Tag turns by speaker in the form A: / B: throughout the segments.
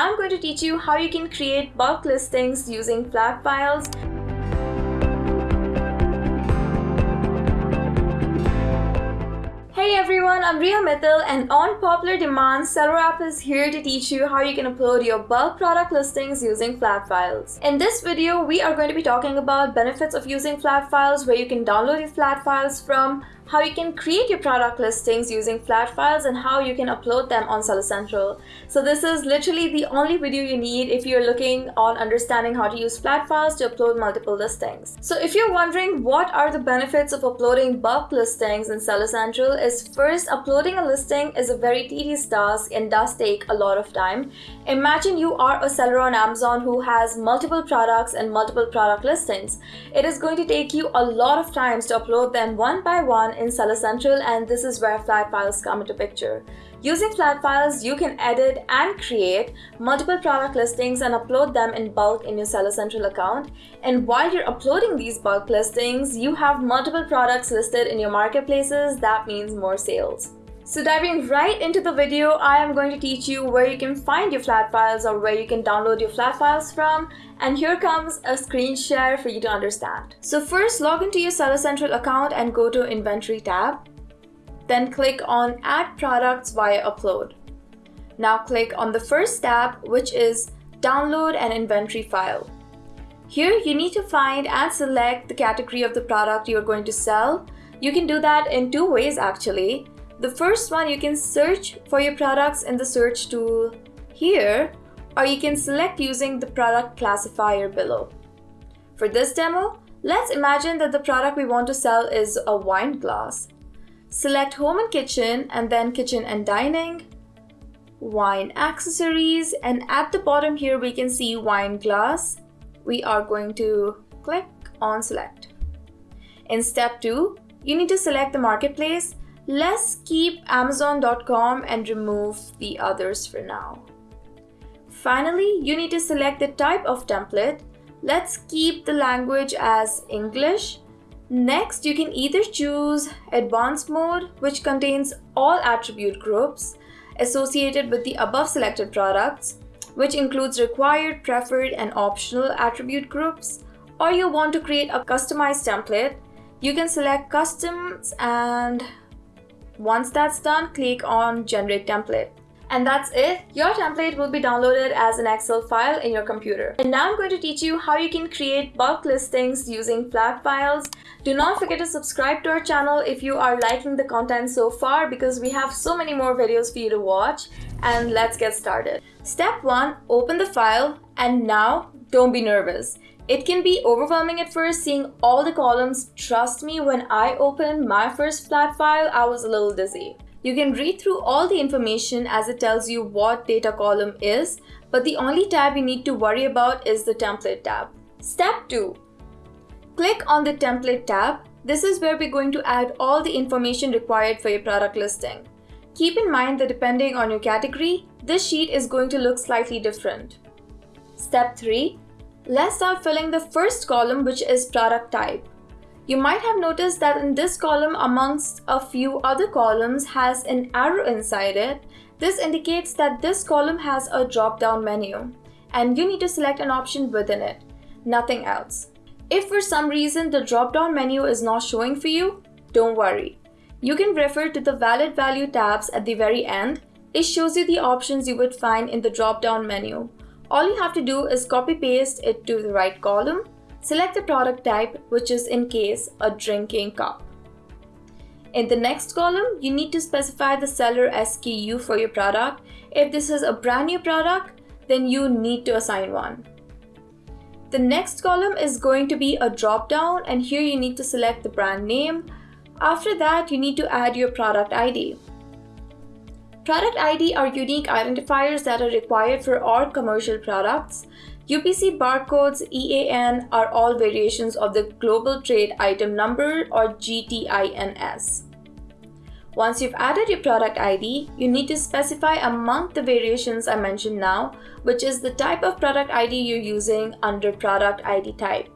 A: now I'm going to teach you how you can create bulk listings using flat files. Hey everyone, I'm Riya Mittal and on popular demand, SellerApp is here to teach you how you can upload your bulk product listings using flat files. In this video, we are going to be talking about benefits of using flat files, where you can download your flat files from, how you can create your product listings using flat files and how you can upload them on Seller Central. So this is literally the only video you need if you're looking on understanding how to use flat files to upload multiple listings. So if you're wondering what are the benefits of uploading bulk listings in Seller Central is first uploading a listing is a very tedious task and does take a lot of time. Imagine you are a seller on Amazon who has multiple products and multiple product listings. It is going to take you a lot of times to upload them one by one in Seller Central and this is where flat files come into picture. Using flat files, you can edit and create multiple product listings and upload them in bulk in your Seller Central account. And while you're uploading these bulk listings, you have multiple products listed in your marketplaces. That means more sales. So diving right into the video, I am going to teach you where you can find your flat files or where you can download your flat files from. And here comes a screen share for you to understand. So first log into your Seller Central account and go to Inventory tab. Then click on Add Products via Upload. Now click on the first tab which is Download an Inventory File. Here you need to find and select the category of the product you're going to sell. You can do that in two ways actually. The first one, you can search for your products in the search tool here, or you can select using the product classifier below. For this demo, let's imagine that the product we want to sell is a wine glass. Select home and kitchen and then kitchen and dining, wine accessories, and at the bottom here we can see wine glass. We are going to click on select. In step two, you need to select the marketplace Let's keep Amazon.com and remove the others for now. Finally, you need to select the type of template. Let's keep the language as English. Next, you can either choose Advanced Mode, which contains all attribute groups associated with the above selected products, which includes required, preferred, and optional attribute groups, or you want to create a customized template, you can select Customs and once that's done, click on Generate Template. And that's it. Your template will be downloaded as an Excel file in your computer. And now I'm going to teach you how you can create bulk listings using flat files. Do not forget to subscribe to our channel if you are liking the content so far because we have so many more videos for you to watch. And let's get started. Step 1. Open the file and now don't be nervous. It can be overwhelming at first seeing all the columns. Trust me, when I opened my first flat file, I was a little dizzy. You can read through all the information as it tells you what data column is, but the only tab you need to worry about is the template tab. Step 2. Click on the template tab. This is where we're going to add all the information required for your product listing. Keep in mind that depending on your category, this sheet is going to look slightly different. Step 3. Let's start filling the first column which is product type. You might have noticed that in this column amongst a few other columns has an arrow inside it. This indicates that this column has a drop-down menu and you need to select an option within it, nothing else. If for some reason the drop-down menu is not showing for you, don't worry. You can refer to the valid value tabs at the very end. It shows you the options you would find in the drop-down menu. All you have to do is copy paste it to the right column, select the product type, which is in case a drinking cup. In the next column, you need to specify the seller SKU for your product. If this is a brand new product, then you need to assign one. The next column is going to be a drop down and here you need to select the brand name. After that, you need to add your product ID. Product ID are unique identifiers that are required for all commercial products. UPC barcodes EAN are all variations of the Global Trade Item Number or GTINS. Once you've added your product ID, you need to specify among the variations I mentioned now, which is the type of product ID you're using under product ID type.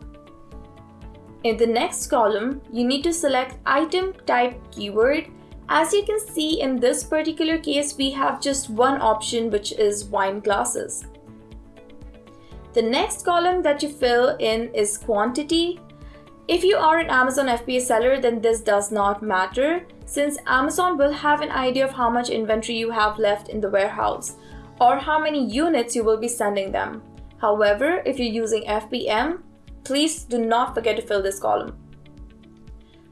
A: In the next column, you need to select item type keyword As you can see in this particular case, we have just one option which is wine glasses. The next column that you fill in is quantity. If you are an Amazon FBA seller, then this does not matter since Amazon will have an idea of how much inventory you have left in the warehouse or how many units you will be sending them. However, if you're using FBM, please do not forget to fill this column.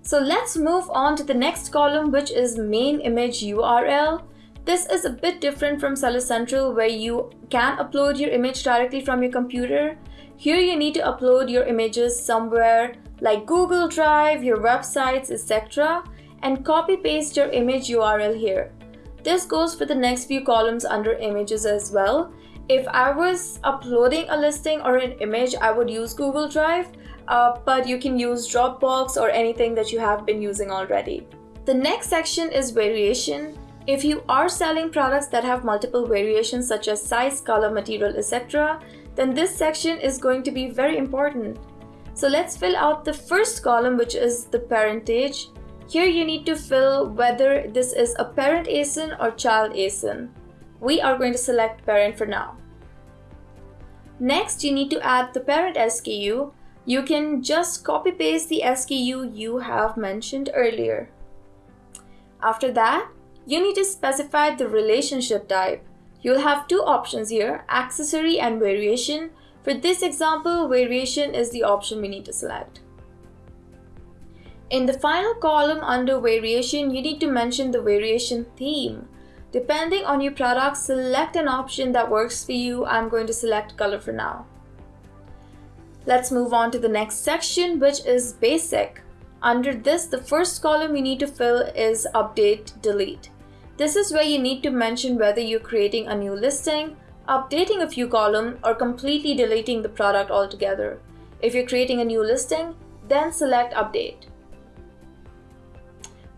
A: So let's move on to the next column which is main image URL. This is a bit different from Seller Central where you can upload your image directly from your computer. Here you need to upload your images somewhere like Google Drive, your websites, etc. and copy paste your image URL here. This goes for the next few columns under images as well. If I was uploading a listing or an image, I would use Google Drive, uh, but you can use Dropbox or anything that you have been using already. The next section is variation. If you are selling products that have multiple variations such as size, color, material, etc., then this section is going to be very important. So let's fill out the first column which is the parentage. Here you need to fill whether this is a parent ASIN or child ASIN. We are going to select parent for now. Next, you need to add the parent SKU. You can just copy paste the SKU you have mentioned earlier. After that, you need to specify the relationship type. You'll have two options here, accessory and variation. For this example, variation is the option we need to select. In the final column under variation, you need to mention the variation theme. Depending on your product, select an option that works for you. I'm going to select color for now. Let's move on to the next section, which is basic. Under this, the first column you need to fill is update delete. This is where you need to mention whether you're creating a new listing, updating a few columns, or completely deleting the product altogether. If you're creating a new listing, then select update.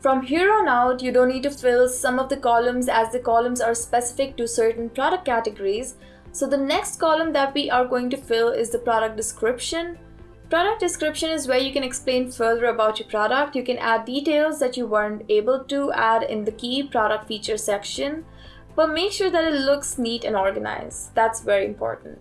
A: From here on out, you don't need to fill some of the columns as the columns are specific to certain product categories. So the next column that we are going to fill is the product description. Product description is where you can explain further about your product. You can add details that you weren't able to add in the key product feature section, but make sure that it looks neat and organized. That's very important.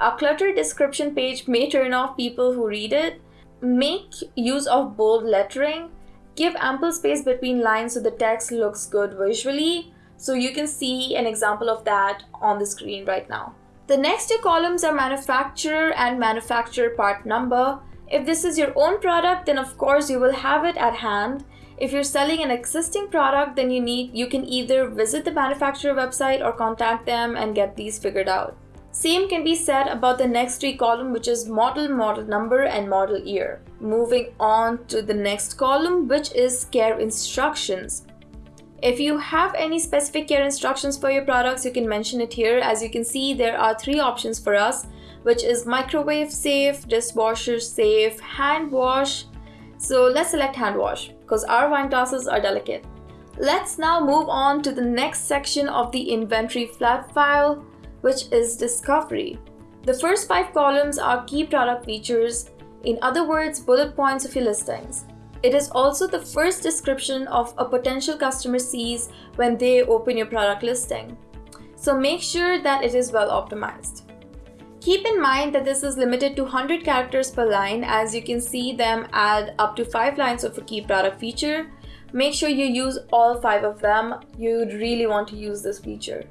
A: A cluttered description page may turn off people who read it. Make use of bold lettering Give ample space between lines so the text looks good visually. So you can see an example of that on the screen right now. The next two columns are manufacturer and manufacturer part number. If this is your own product, then of course you will have it at hand. If you're selling an existing product, then you need you can either visit the manufacturer website or contact them and get these figured out. Same can be said about the next three column which is model, model number and model year. Moving on to the next column which is care instructions. If you have any specific care instructions for your products, you can mention it here. As you can see, there are three options for us, which is microwave safe, dishwasher safe, hand wash. So let's select hand wash because our wine glasses are delicate. Let's now move on to the next section of the inventory flat file which is discovery. The first five columns are key product features, in other words, bullet points of your listings. It is also the first description of a potential customer sees when they open your product listing. So make sure that it is well optimized. Keep in mind that this is limited to 100 characters per line as you can see them add up to 5 lines of a key product feature. Make sure you use all 5 of them. You'd really want to use this feature.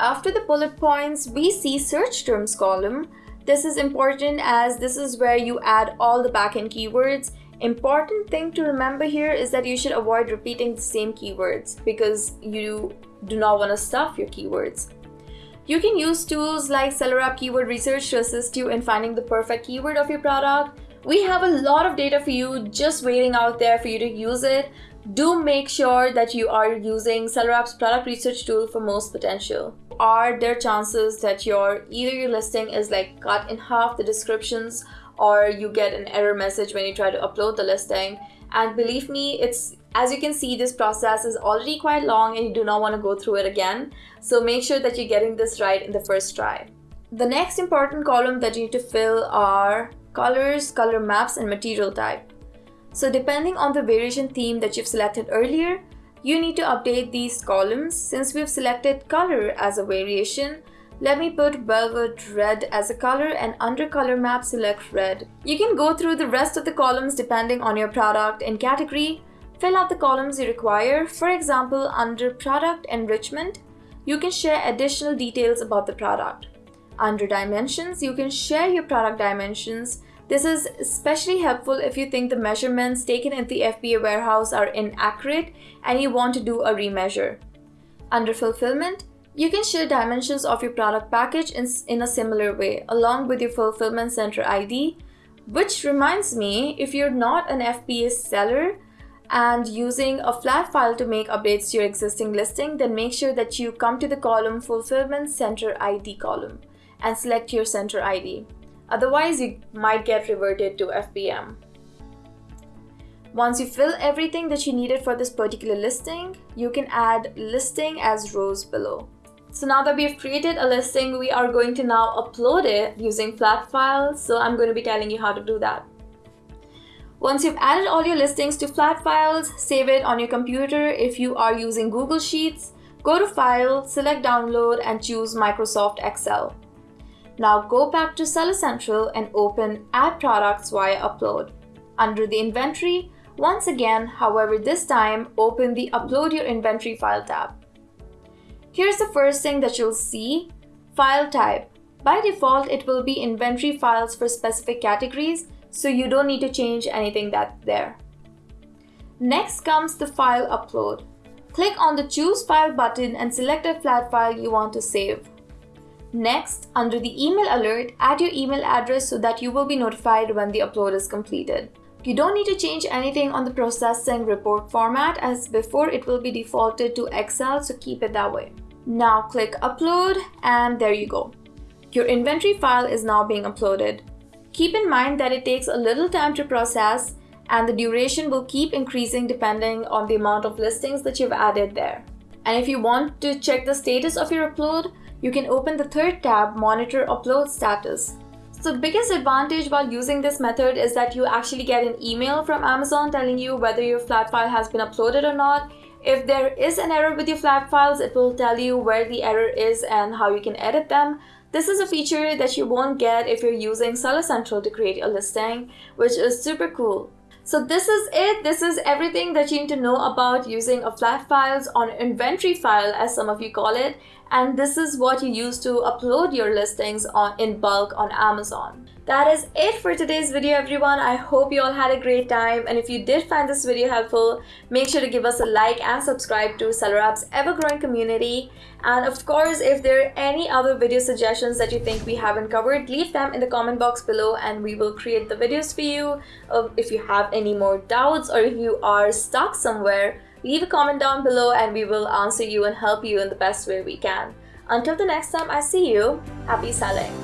A: After the bullet points, we see search terms column. This is important as this is where you add all the backend keywords. Important thing to remember here is that you should avoid repeating the same keywords because you do not want to stuff your keywords. You can use tools like SellerApp Keyword Research to assist you in finding the perfect keyword of your product. We have a lot of data for you just waiting out there for you to use it. Do make sure that you are using SellerApp's product research tool for most potential are there chances that your either your listing is like cut in half the descriptions or you get an error message when you try to upload the listing. And believe me it's as you can see this process is already quite long and you do not want to go through it again. So make sure that you're getting this right in the first try. The next important column that you need to fill are colors color maps and material type. So depending on the variation theme that you've selected earlier, you need to update these columns. Since we've selected color as a variation, let me put velvet red as a color and under color map select red. You can go through the rest of the columns depending on your product and category. Fill out the columns you require. For example, under product enrichment, you can share additional details about the product. Under dimensions, you can share your product dimensions. This is especially helpful if you think the measurements taken in the FBA warehouse are inaccurate and you want to do a remeasure. Under fulfillment, you can share dimensions of your product package in, in a similar way along with your fulfillment center ID, which reminds me, if you're not an FBA seller and using a flat file to make updates to your existing listing, then make sure that you come to the column fulfillment center ID column and select your center ID. Otherwise, you might get reverted to FBM. Once you fill everything that you needed for this particular listing, you can add listing as rows below. So now that we've created a listing, we are going to now upload it using flat files. So I'm going to be telling you how to do that. Once you've added all your listings to flat files, save it on your computer. If you are using Google Sheets, go to File, select Download and choose Microsoft Excel. Now go back to Seller Central and open Add Products via Upload. Under the Inventory, once again, however this time, open the Upload Your Inventory File tab. Here's the first thing that you'll see, file type. By default, it will be inventory files for specific categories, so you don't need to change anything that's there. Next comes the file upload. Click on the choose file button and select a flat file you want to save. Next, under the email alert, add your email address so that you will be notified when the upload is completed. You don't need to change anything on the processing report format as before it will be defaulted to Excel so keep it that way. Now click upload and there you go. Your inventory file is now being uploaded. Keep in mind that it takes a little time to process and the duration will keep increasing depending on the amount of listings that you've added there. And if you want to check the status of your upload, you can open the third tab, Monitor Upload Status. So the biggest advantage while using this method is that you actually get an email from Amazon telling you whether your flat file has been uploaded or not if there is an error with your flat files, it will tell you where the error is and how you can edit them. This is a feature that you won't get if you're using Seller Central to create a listing, which is super cool. So this is it. This is everything that you need to know about using a flat files on inventory file as some of you call it. And this is what you use to upload your listings on in bulk on Amazon. That is it for today's video everyone. I hope you all had a great time and if you did find this video helpful, make sure to give us a like and subscribe to SellerApp's ever-growing community. And of course, if there are any other video suggestions that you think we haven't covered, leave them in the comment box below and we will create the videos for you. Um, if you have any more doubts or if you are stuck somewhere, leave a comment down below and we will answer you and help you in the best way we can. Until the next time I see you, happy selling!